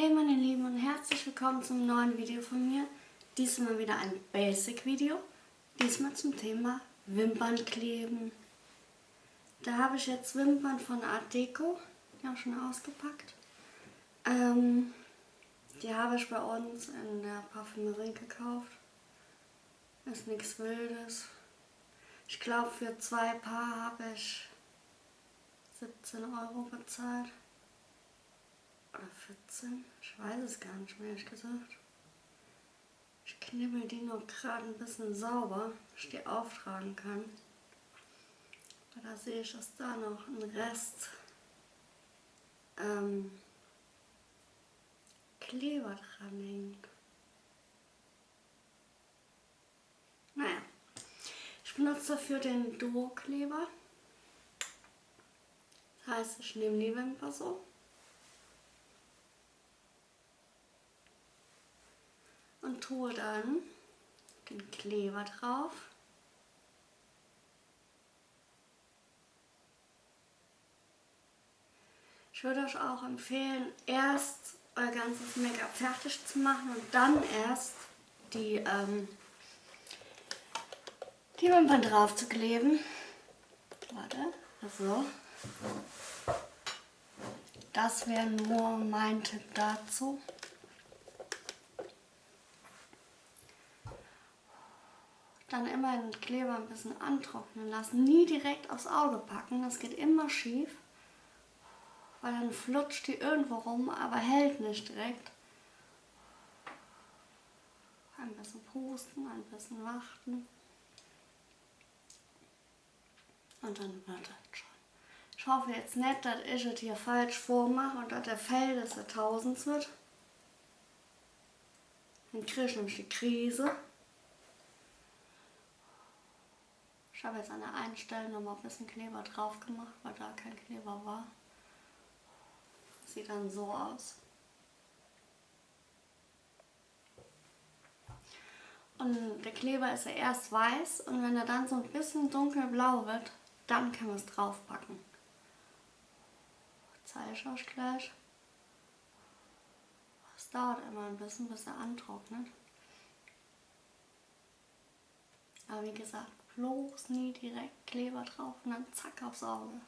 Hey meine Lieben und herzlich willkommen zum neuen Video von mir. Diesmal wieder ein Basic-Video. Diesmal zum Thema Wimpernkleben. Da habe ich jetzt Wimpern von Art Deco. Die habe ich schon ausgepackt. Ähm, die habe ich bei uns in der Parfümerie gekauft. Ist nichts Wildes. Ich glaube für zwei Paar habe ich 17 Euro bezahlt. Oder 14? Ich weiß es gar nicht mehr, ehrlich gesagt. Ich knibbel die noch gerade ein bisschen sauber, dass ich die auftragen kann. Da sehe ich, dass da noch ein Rest ähm, Kleber dran hängt. Naja, ich benutze dafür den Duo-Kleber. Das heißt, ich nehme die Wimper so und tue dann den Kleber drauf. Ich würde euch auch empfehlen, erst euer ganzes Make-up fertig zu machen und dann erst die, ähm, die Wimpern drauf zu kleben. Warte, so. Das wäre nur mein Tipp dazu. Dann immer den Kleber ein bisschen antrocknen lassen. Nie direkt aufs Auge packen, das geht immer schief. Weil dann flutscht die irgendwo rum, aber hält nicht direkt. Ein bisschen pusten, ein bisschen warten. Und dann wird das schon. Ich hoffe jetzt nicht, dass ich es hier falsch vormache und dass der Fell des Jahrtausends wird. Dann kriege ich nämlich die Krise. Ich habe jetzt an der einen Stelle noch mal ein bisschen Kleber drauf gemacht, weil da kein Kleber war. sieht dann so aus. Und der Kleber ist ja erst weiß und wenn er dann so ein bisschen dunkelblau wird, dann können wir es draufpacken. Zeige ich euch gleich. Es dauert immer ein bisschen, bis er antrocknet. Aber wie gesagt, bloß nie direkt Kleber drauf und dann zack aufs Auge.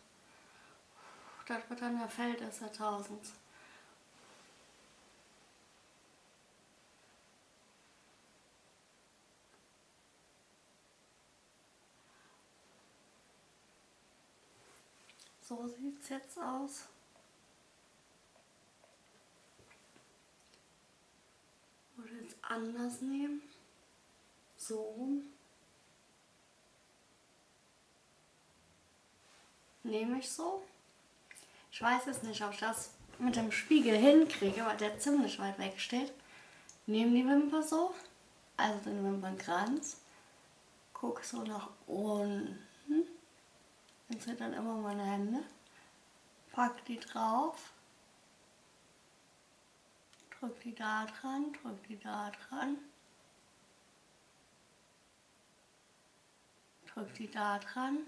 Das wird dann der Feld des Jahrtausends. So sieht es jetzt aus. Würde jetzt anders nehmen. So rum. Nehme ich so. Ich weiß jetzt nicht, ob ich das mit dem Spiegel hinkriege, weil der ziemlich weit weg steht. Nehme die Wimper so, also den Wimpernkranz, gucke so nach unten, dann sind dann immer meine Hände, pack die drauf, drück die da dran, drück die da dran, drück die da dran,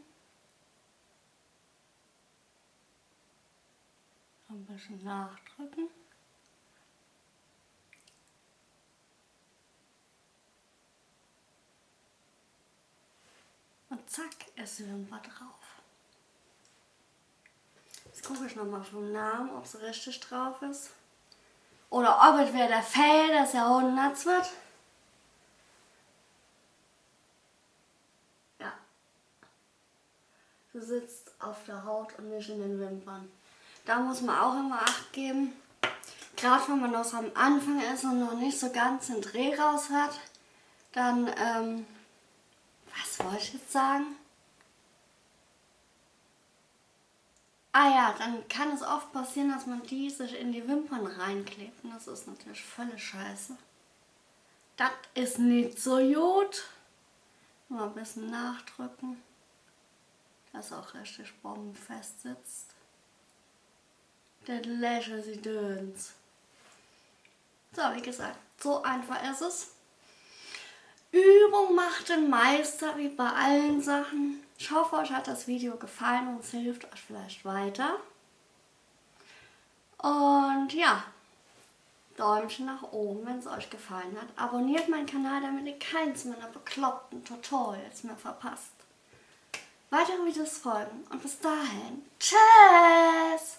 ein bisschen nachdrücken. Und zack, ist die Wimper drauf. Jetzt gucke ich nochmal vom Namen, ob es richtig drauf ist. Oder ob es wieder der Fell des Jahrhunderts wird. Ja. Du sitzt auf der Haut und nicht in den Wimpern. Da muss man auch immer Acht geben. Gerade wenn man noch am Anfang ist und noch nicht so ganz den Dreh raus hat, dann, ähm, was wollte ich jetzt sagen? Ah ja, dann kann es oft passieren, dass man die sich in die Wimpern reinklebt. Und das ist natürlich völlig scheiße. Das ist nicht so gut. Mal ein bisschen nachdrücken, dass auch richtig bombenfest sitzt. Der Leisure sie. So, wie gesagt, so einfach ist es. Übung macht den Meister, wie bei allen Sachen. Ich hoffe, euch hat das Video gefallen und es hilft euch vielleicht weiter. Und ja, Däumchen nach oben, wenn es euch gefallen hat. Abonniert meinen Kanal, damit ihr keins meiner bekloppten Tutorials mehr verpasst. Weitere Videos folgen und bis dahin, tschüss!